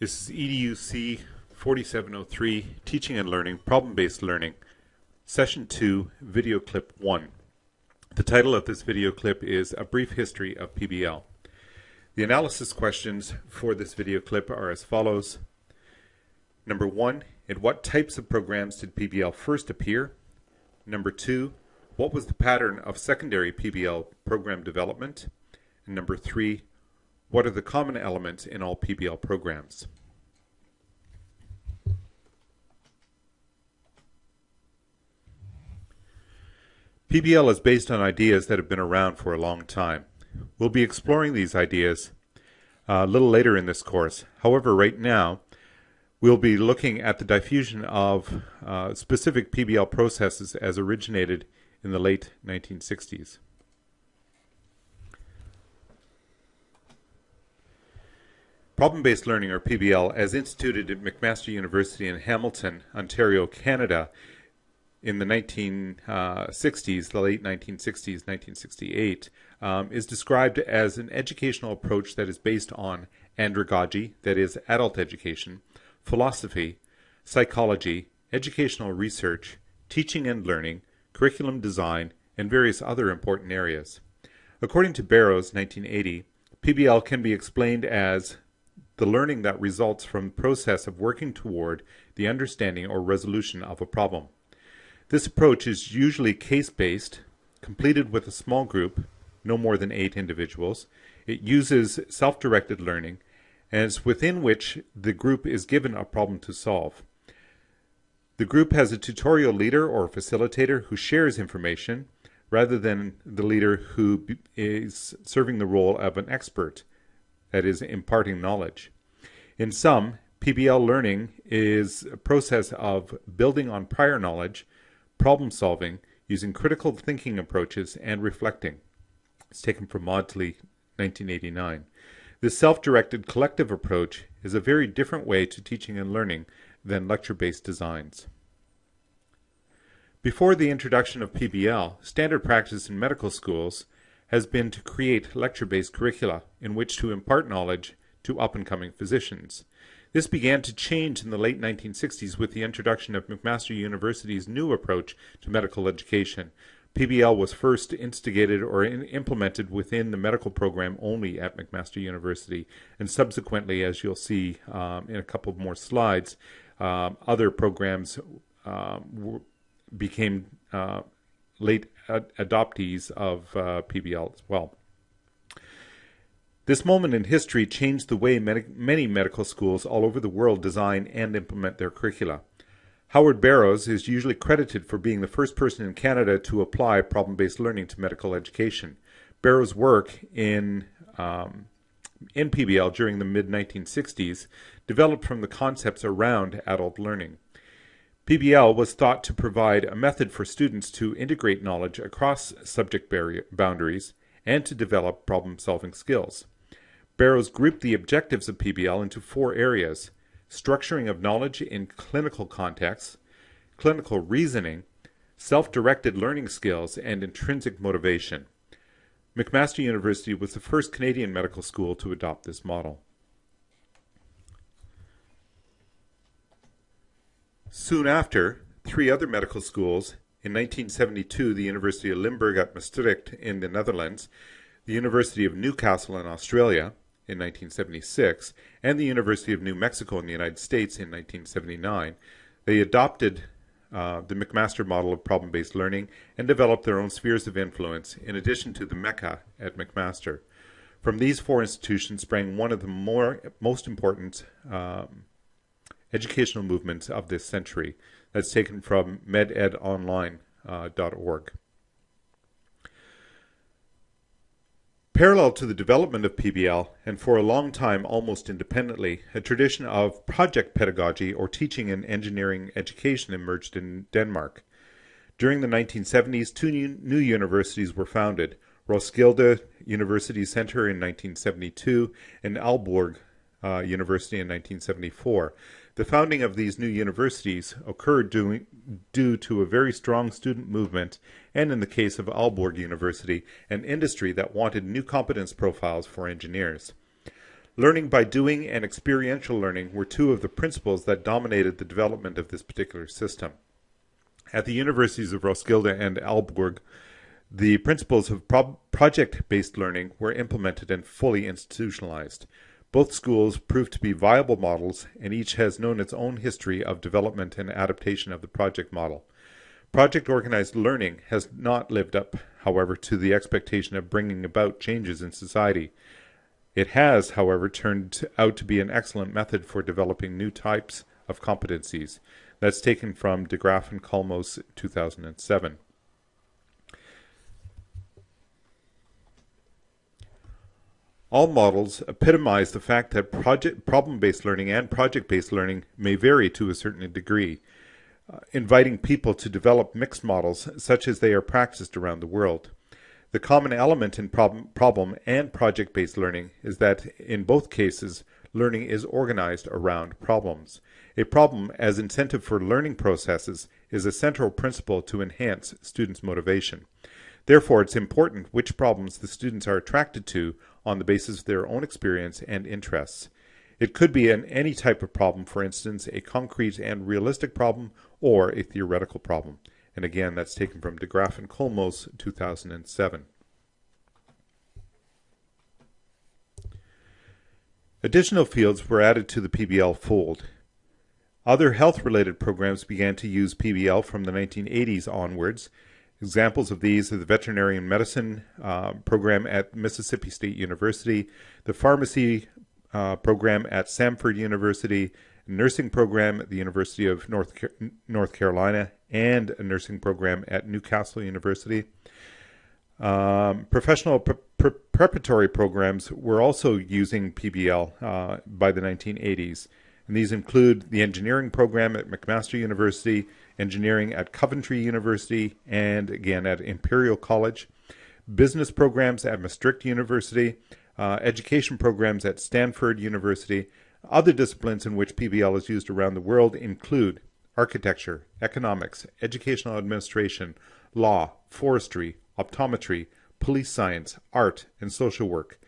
This is EDUC 4703, Teaching and Learning, Problem-Based Learning, Session 2, Video Clip 1. The title of this video clip is A Brief History of PBL. The analysis questions for this video clip are as follows. Number one, in what types of programs did PBL first appear? Number two, what was the pattern of secondary PBL program development? And number three, what are the common elements in all PBL programs? PBL is based on ideas that have been around for a long time. We'll be exploring these ideas uh, a little later in this course. However, right now, we'll be looking at the diffusion of uh, specific PBL processes as originated in the late 1960s. Problem-based learning, or PBL, as instituted at McMaster University in Hamilton, Ontario, Canada, in the 1960s, the late 1960s, 1968, um, is described as an educational approach that is based on andragogy, that is, adult education, philosophy, psychology, educational research, teaching and learning, curriculum design, and various other important areas. According to Barrows, 1980, PBL can be explained as the learning that results from the process of working toward the understanding or resolution of a problem. This approach is usually case-based, completed with a small group, no more than eight individuals. It uses self-directed learning, and within which the group is given a problem to solve. The group has a tutorial leader or facilitator who shares information rather than the leader who is serving the role of an expert that is imparting knowledge. In sum, PBL learning is a process of building on prior knowledge, problem solving, using critical thinking approaches, and reflecting. It's taken from Maudsley, 1989. This self-directed collective approach is a very different way to teaching and learning than lecture-based designs. Before the introduction of PBL, standard practice in medical schools has been to create lecture-based curricula in which to impart knowledge to up-and-coming physicians. This began to change in the late 1960s with the introduction of McMaster University's new approach to medical education. PBL was first instigated or in implemented within the medical program only at McMaster University, and subsequently, as you'll see um, in a couple more slides, um, other programs um, became uh, late ad adoptees of uh, PBL as well. This moment in history changed the way many medical schools all over the world design and implement their curricula. Howard Barrows is usually credited for being the first person in Canada to apply problem-based learning to medical education. Barrows' work in um, in PBL during the mid-1960s developed from the concepts around adult learning. PBL was thought to provide a method for students to integrate knowledge across subject boundaries and to develop problem-solving skills. Barrows grouped the objectives of PBL into four areas, structuring of knowledge in clinical contexts, clinical reasoning, self-directed learning skills, and intrinsic motivation. McMaster University was the first Canadian medical school to adopt this model. Soon after, three other medical schools, in 1972 the University of Limburg at Maastricht in the Netherlands, the University of Newcastle in Australia in 1976, and the University of New Mexico in the United States in 1979, they adopted uh, the McMaster model of problem-based learning and developed their own spheres of influence in addition to the Mecca at McMaster. From these four institutions sprang one of the more most important um, educational movements of this century. That's taken from mededonline.org. Uh, Parallel to the development of PBL, and for a long time almost independently, a tradition of project pedagogy or teaching and engineering education emerged in Denmark. During the 1970s, two new universities were founded, Roskilde University Center in 1972 and Aalborg uh, University in 1974. The founding of these new universities occurred due, due to a very strong student movement and in the case of Aalborg University, an industry that wanted new competence profiles for engineers. Learning by doing and experiential learning were two of the principles that dominated the development of this particular system. At the universities of Roskilde and Aalborg, the principles of pro project-based learning were implemented and fully institutionalized. Both schools proved to be viable models, and each has known its own history of development and adaptation of the project model. Project organized learning has not lived up, however, to the expectation of bringing about changes in society. It has, however, turned out to be an excellent method for developing new types of competencies. That's taken from De Graaf and Kolmos 2007. All models epitomize the fact that problem-based learning and project-based learning may vary to a certain degree, uh, inviting people to develop mixed models such as they are practiced around the world. The common element in problem, problem and project-based learning is that in both cases, learning is organized around problems. A problem as incentive for learning processes is a central principle to enhance students' motivation. Therefore, it's important which problems the students are attracted to on the basis of their own experience and interests. It could be an any type of problem, for instance, a concrete and realistic problem or a theoretical problem. And again, that's taken from De Graaf and Kolmos, 2007. Additional fields were added to the PBL fold. Other health-related programs began to use PBL from the 1980s onwards, Examples of these are the veterinary medicine uh, program at Mississippi State University, the pharmacy uh, program at Samford University, nursing program at the University of North, Car North Carolina, and a nursing program at Newcastle University. Um, professional pre pre preparatory programs were also using PBL uh, by the 1980s, and these include the engineering program at McMaster University, engineering at Coventry University, and again at Imperial College, business programs at Maastricht University, uh, education programs at Stanford University. Other disciplines in which PBL is used around the world include architecture, economics, educational administration, law, forestry, optometry, police science, art, and social work.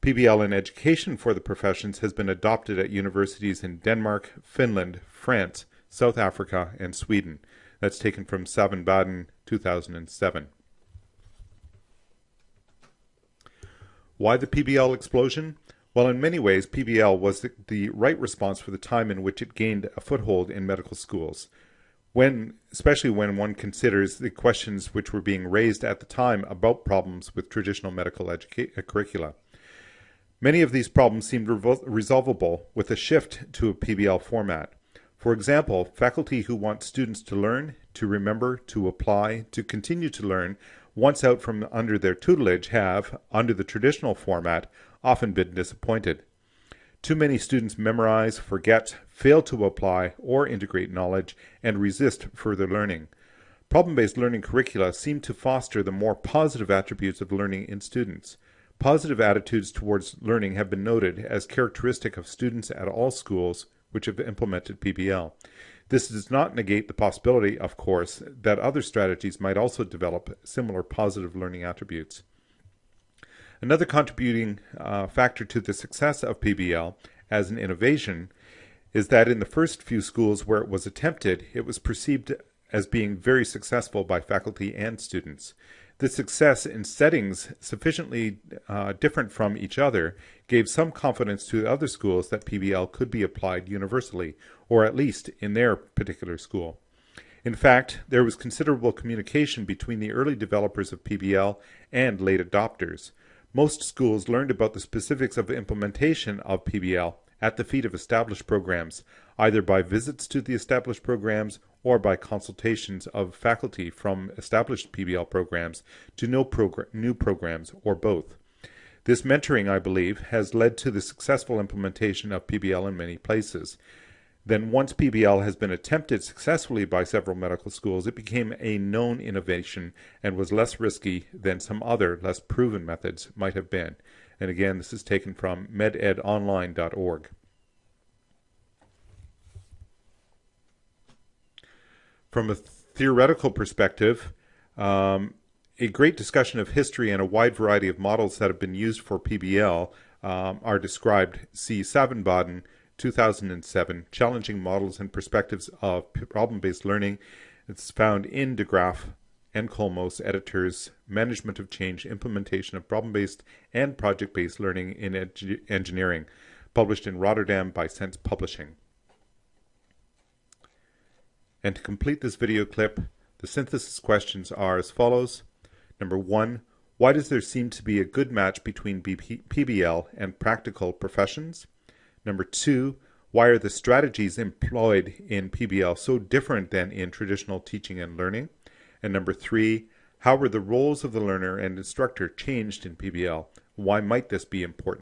PBL in education for the professions has been adopted at universities in Denmark, Finland, France, South Africa, and Sweden. That's taken from Savin Baden, 2007. Why the PBL explosion? Well, in many ways, PBL was the, the, right response for the time in which it gained a foothold in medical schools, when, especially when one considers the questions which were being raised at the time about problems with traditional medical uh, curricula. Many of these problems seemed resolvable with a shift to a PBL format. For example, faculty who want students to learn, to remember, to apply, to continue to learn, once out from under their tutelage have, under the traditional format, often been disappointed. Too many students memorize, forget, fail to apply or integrate knowledge, and resist further learning. Problem-based learning curricula seem to foster the more positive attributes of learning in students. Positive attitudes towards learning have been noted as characteristic of students at all schools which have implemented PBL. This does not negate the possibility, of course, that other strategies might also develop similar positive learning attributes. Another contributing uh, factor to the success of PBL as an innovation is that in the first few schools where it was attempted, it was perceived as being very successful by faculty and students. The success in settings sufficiently uh, different from each other gave some confidence to other schools that PBL could be applied universally, or at least in their particular school. In fact, there was considerable communication between the early developers of PBL and late adopters. Most schools learned about the specifics of implementation of PBL at the feet of established programs, either by visits to the established programs or by consultations of faculty from established PBL programs to no progr new programs or both. This mentoring, I believe, has led to the successful implementation of PBL in many places. Then once PBL has been attempted successfully by several medical schools, it became a known innovation and was less risky than some other, less proven methods might have been. And again, this is taken from mededonline.org. From a theoretical perspective, um, a great discussion of history and a wide variety of models that have been used for PBL um, are described. See Savin-Baden, 2007, Challenging Models and Perspectives of Problem-Based Learning. It's found in De Graaf and Kolmos editors, Management of Change, Implementation of Problem-Based and Project-Based Learning in Ed Engineering, published in Rotterdam by Sense Publishing. And to complete this video clip, the synthesis questions are as follows. Number one, why does there seem to be a good match between BP PBL and practical professions? Number two, why are the strategies employed in PBL so different than in traditional teaching and learning? And number three, how were the roles of the learner and instructor changed in PBL? Why might this be important?